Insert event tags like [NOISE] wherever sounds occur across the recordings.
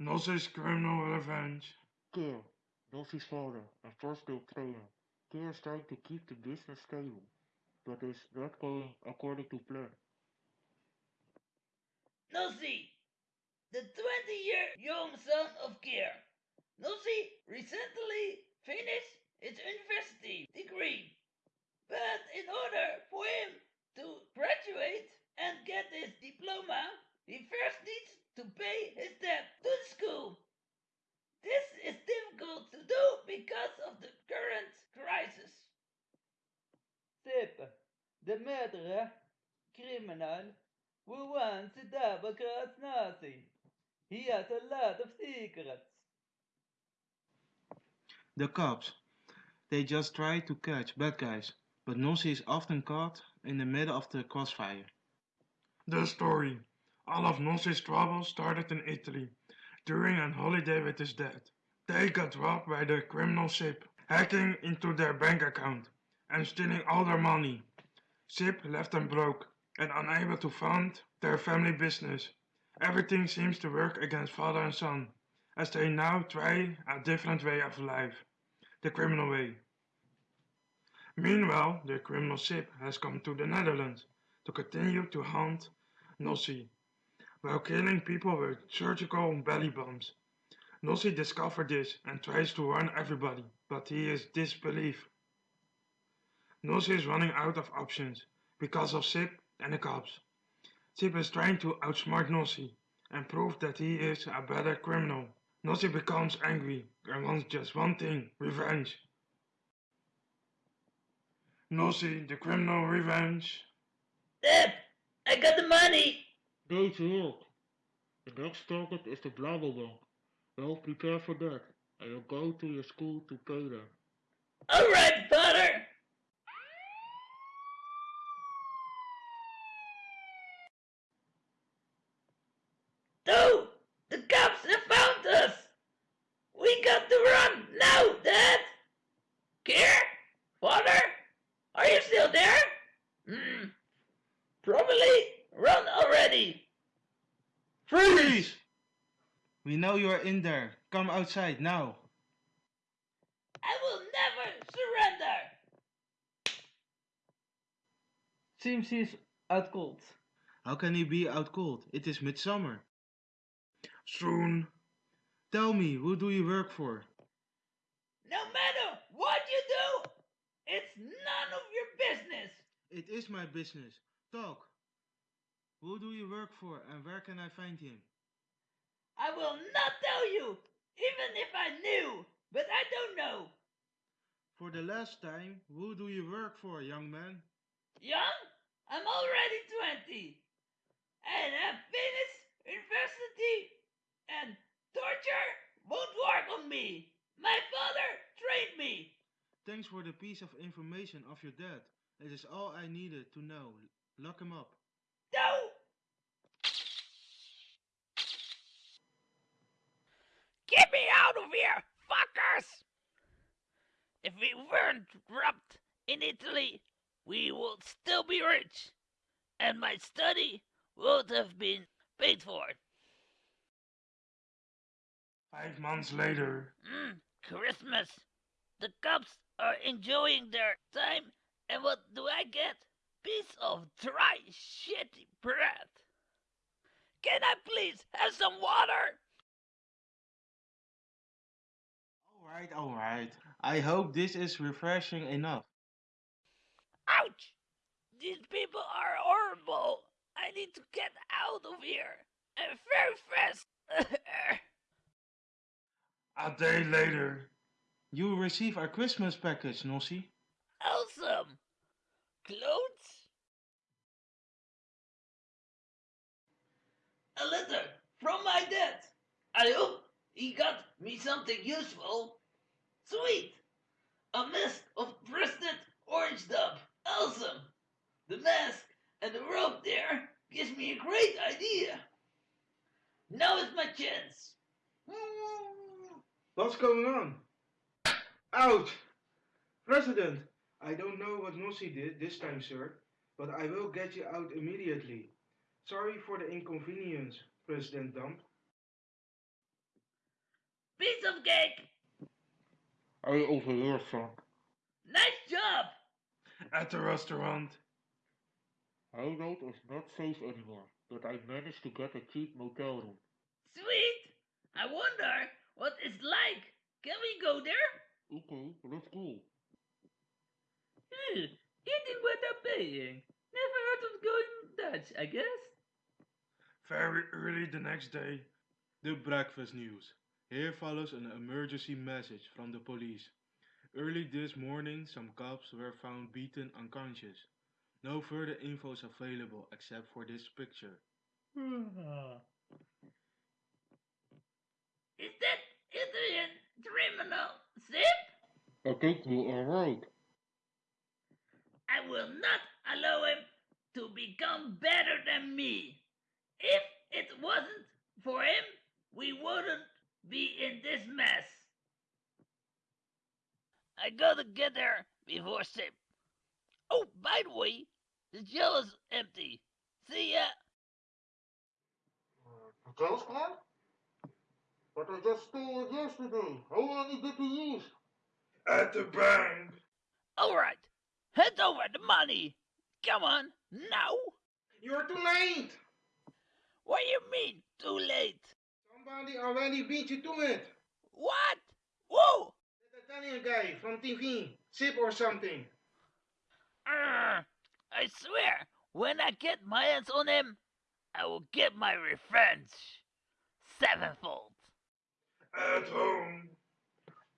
Nossi's criminal revenge. Keir, Nossi's father and first guild trainer. Keir is trying to keep the business stable, but is not going according to plan. Nossi, the 20 year young son of Keir. Nossi recently finished his university degree, but in order for him to graduate and get his diploma, he first needs to pay his debt to the school. This is difficult to do because of the current crisis. Sip, the murderer, criminal, who wants to double cross Nossi. He has a lot of secrets. The cops. They just try to catch bad guys, but Nossi is often caught in the middle of the crossfire. The story. All of Nossi's trouble started in Italy, during an holiday with his dad. They got robbed by the criminal Sip, hacking into their bank account and stealing all their money. Sip left them broke and unable to fund their family business. Everything seems to work against father and son, as they now try a different way of life, the criminal way. Meanwhile, the criminal Sip has come to the Netherlands to continue to hunt Nossi, while killing people with surgical belly bombs. Nossi discovers this and tries to warn everybody, but he is disbelieved. Nossi is running out of options because of Sip and the cops. Sip is trying to outsmart Nossi and prove that he is a better criminal. Nossi becomes angry and wants just one thing, revenge. Nossi, the criminal revenge. Sip, I got the money. Deze healed. The next target is the Blabblebank. Well, prepare for that, and you'll go to your school to pay them. Alright, father. No! The cops have found us! We got to run now, Dad! Keir? Father? Are you still there? Hmm. Probably run already! Freeze! We know you are in there. Come outside now. I will never surrender! Seems he's out cold. How can he be out cold? It is midsummer. Soon. Tell me, who do you work for? No matter what you do, it's none of your business! It is my business. Talk. Who do you work for and where can I find him? I will not tell you, even if I knew, but I don't know. For the last time, who do you work for, young man? Young? I'm already 20. And I've finished university. And torture won't work on me. My father trained me. Thanks for the piece of information of your dad. It is all I needed to know. Lock him up. No! Get me out of here, fuckers! If we weren't robbed in Italy, we would still be rich. And my study would have been paid for. Five months later. Mm, Christmas. The cops are enjoying their time, and what do I get? Piece of dry, shitty bread. Can I please have some water? Alright, alright. I hope this is refreshing enough. Ouch! These people are horrible. I need to get out of here. And very fast. [LAUGHS] A day later. You will receive our Christmas package, Nossi. awesome. Clothes? A letter from my dad. I hope he got me something useful. Sweet. A mask of President Orange Dub. Awesome. The mask and the rope there gives me a great idea. Now is my chance. [LAUGHS] What's going on? Ouch! President, I don't know what Nossi did this time, sir, but I will get you out immediately. Sorry for the inconvenience, President Dump. Piece of cake. I overhear, son. Nice job. At the restaurant, Hideout is not safe anymore, but I managed to get a cheap motel room. Sweet. I wonder what it's like. Can we go there? Okay, let's go. Hmm, eating without paying. Never heard of going Dutch, I guess. very early the next day, the breakfast news. Here follows an emergency message from the police. Early this morning, some cops were found beaten unconscious. No further info is available except for this picture. [SIGHS] Is that Italian criminal Sip? I think you are right. I will not allow him to become better than me. If it wasn't for him, we wouldn't be in this mess. I gotta get there before Sip. Oh, by the way, the jail is empty. See ya. The jail's gone? But I just stole it yesterday. How many did you use? At the bank! Alright, hand over the money. Come on, now. You're too late! What do you mean, too late? Somebody already beat you to it. What? Whoa! That Italian guy from TV, Sip or something. Arr, I swear, when I get my hands on him, I will get my revenge. Sevenfold. At home!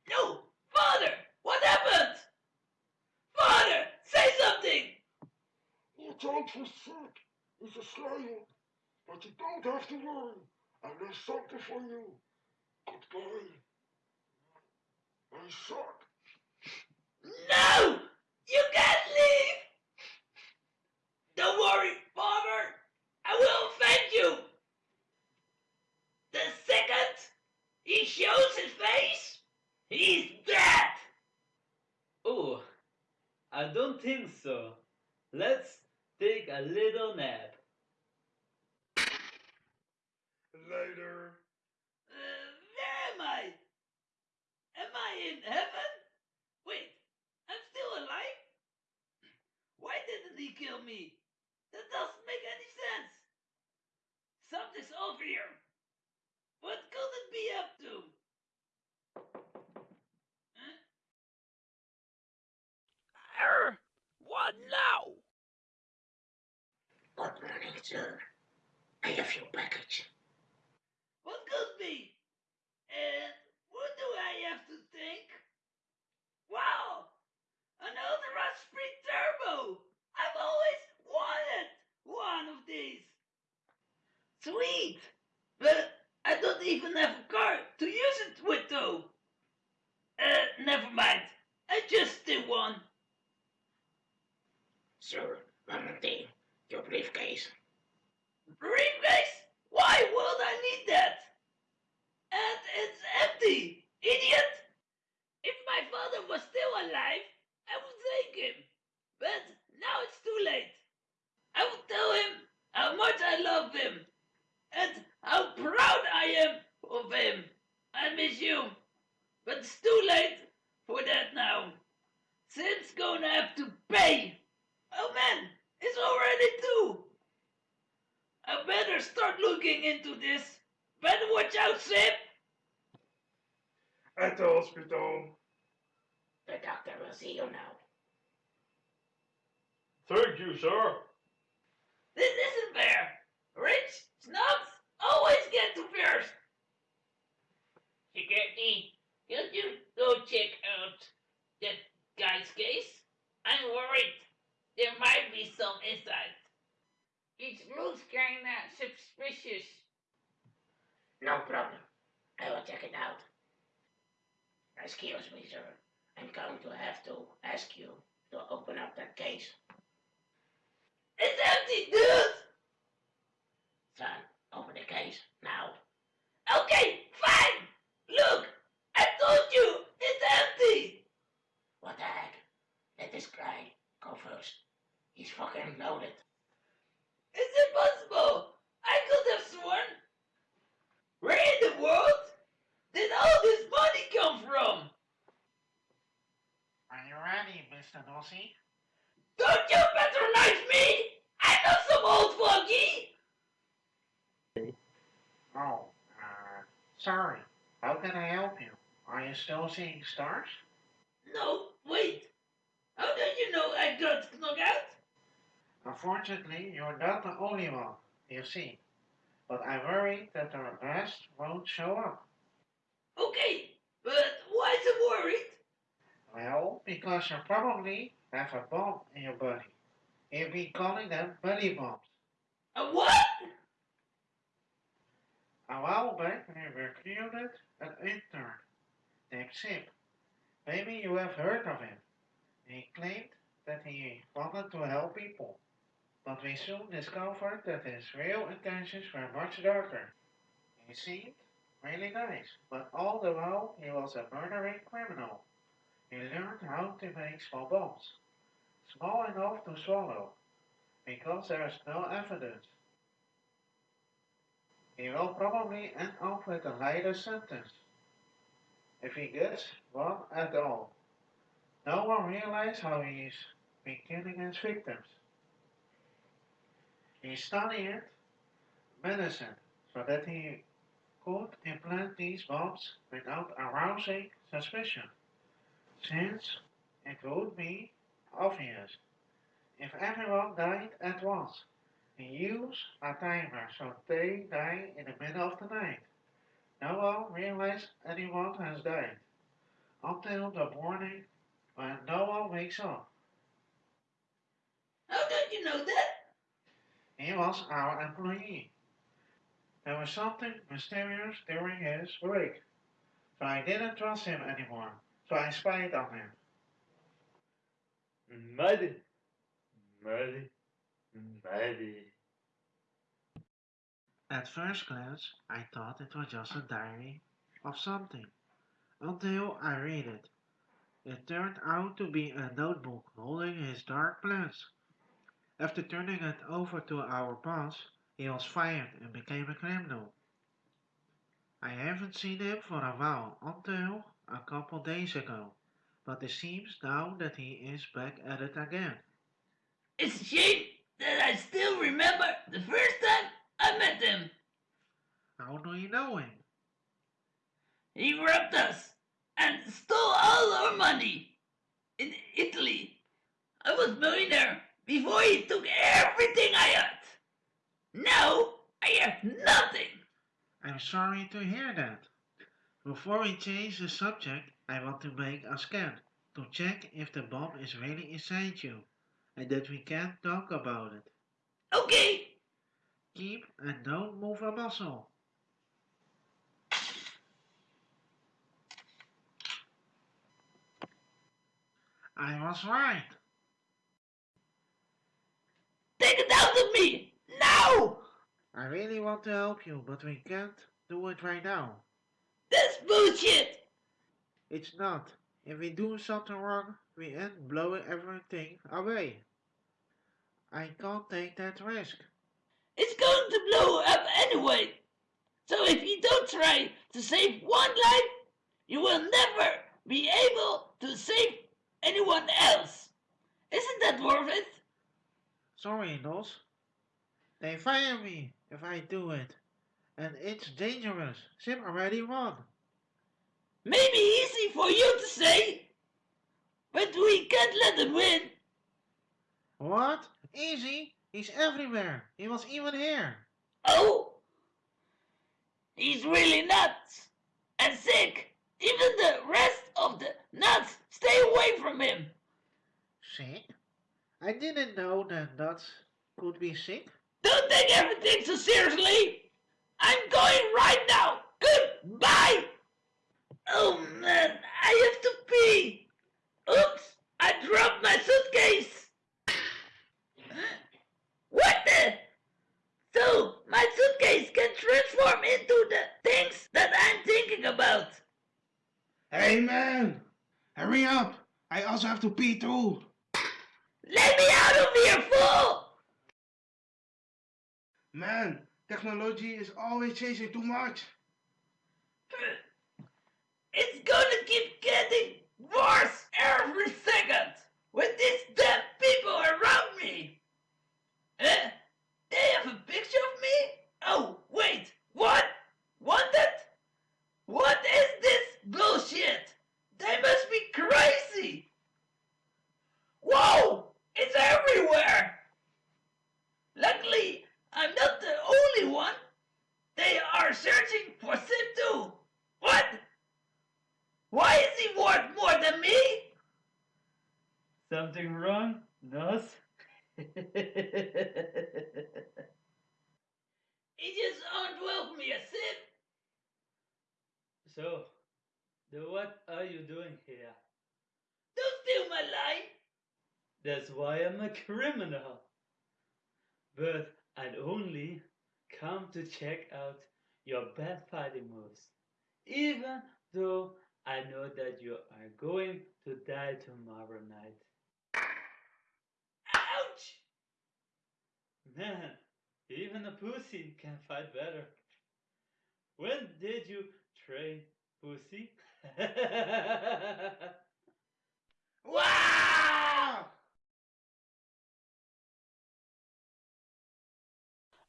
No! Father! What happened? Father! Say something! Watch out for Sick. He's a slayer. But you don't have to worry. I have something for you. Goodbye. I suck. No! You can't leave! Don't worry, Father! I will avenge you! The second he shows his face, he's dead! Oh, I don't think so. Let's take a little nap. Later. Uh, where am I? Am I in heaven? Wait, I'm still alive? Why didn't he kill me? That doesn't make any sense. Something's over here. What could it be up to? Huh? Err, what now? Good morning, sir. I have your package. What could be? And what do I have to think? Wow! An Ultra Speed Turbo! I've always wanted one of these! Sweet! But I don't even have a car to use it with though! Uh, never mind. I just did one. Sir, one more thing. Your briefcase. Briefcase? Why would I need that? And it's empty, idiot! If my father was still alive, I would thank him. But now it's too late. I would tell him how much I love him and how proud I am of him. I miss you. But it's too late for that now. Sim's gonna have to pay. Oh man, it's already two. I better start looking into this. Better watch out, Sip. At the hospital. The doctor will see you now. Thank you, sir. This isn't fair. Rich snobs always get to first. Security, could you go check out that guy's case? I'm worried. There might be some inside. It looks kinda suspicious. No problem. I will check it out. Excuse me, sir. I'm going to have to ask you to open up that case. It's empty, dude! Son, open the case now. Okay, fine! Look, I told you, it's empty! What the heck? Let this guy go first. He's fucking loaded. It's impossible! I could have sworn! Where in the world did all this Mr. Don't you patronize me! I'm not some old fogey! Oh, uh, sorry. How can I help you? Are you still seeing stars? No, wait. How did you know I got knocked out? Unfortunately, you're not the only one, you see. But I worry that the rest won't show up. Okay, but why so worried? Well, because you probably have a bomb in your body. You've been calling them belly bombs. A what? A while back, we recruited an intern named Sip. Maybe you have heard of him. He claimed that he wanted to help people, but we soon discovered that his real intentions were much darker. He seemed really nice, but all the while he was a murdering criminal. He learned how to make small bombs, small enough to swallow, because there is no evidence. He will probably end up with a lighter sentence, if he gets one at all. No one realizes how he's been killing his victims. He studied medicine so that he could implant these bombs without arousing suspicion, since it would be obvious if everyone died at once. He used a timer so they die in the middle of the night. No one realizes anyone has died until the morning when no one wakes up. How did you know that? He was our employee. There was something mysterious during his break, so I didn't trust him anymore, I spied on him. Muddy. Muddy. Muddy. At first glance, I thought it was just a diary of something, until I read it. It turned out to be a notebook holding his dark plans. After turning it over to our boss, he was fired and became a criminal. I haven't seen him for a while until a couple days ago, but it seems now that he is back at it again. It's a shame that I still remember the first time I met him. How do you know him? He robbed us and stole all our money in Italy. I was millionaire before he took everything I had. Now I have nothing. I'm sorry to hear that. Before we change the subject, I want to make a scan to check if the bomb is really inside you and that we can talk about it. Okay, Keep and don't move a muscle. I was right. take it out of me now. I really want to help you, but we can't do it right now. That's bullshit. It's not. If we do something wrong, we end blowing everything away. I can't take that risk. It's going to blow up anyway. So if you don't try to save one life, you will never be able to save anyone else. Isn't that worth it? Sorry, Nos. They fire me if I do it. And it's dangerous. Sim already won. Maybe easy for you to say, but we can't let him win. What? Easy? He's everywhere. He was even here. Oh, he's really nuts and sick. Even the rest of the nuts stay away from him. Sick? I didn't know that nuts could be sick. Don't take everything so seriously. I'm going right now. Goodbye. Oh man, I have to pee. Oops, I dropped my suitcase. What the? So, my suitcase can transform into the things that I'm thinking about. Hey man! Hurry up! I also have to pee too! Let me out of here, fool! Man, technology is always changing too much. It's gonna keep getting worse every second. with this damn people around me? Eh? They have a picture of me? Oh, wait, what? Wanted? What is this bullshit? They must be crazy! Whoa! It's everywhere! Luckily, I'm not the only one. They are searching for Sim too. What? Why is he worth more than me? Something wrong, Nos? He just aren't welcome me a Sim. so, then what are you doing here? Don't steal my life. That's why I'm a criminal. But I'd only come to check out your bad fighting moves. Even though I know that you are going to die tomorrow night. Ouch! Man, even a pussy can fight better. When did you train, pussy? [LAUGHS] Wow!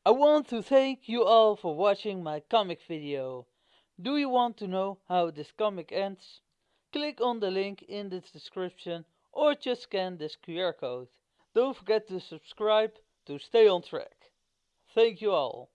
I want to thank you all for watching my comic video. Do you want to know how this comic ends? Click on the link in the description or just scan this QR code. Don't forget to subscribe to stay on track. Thank you all.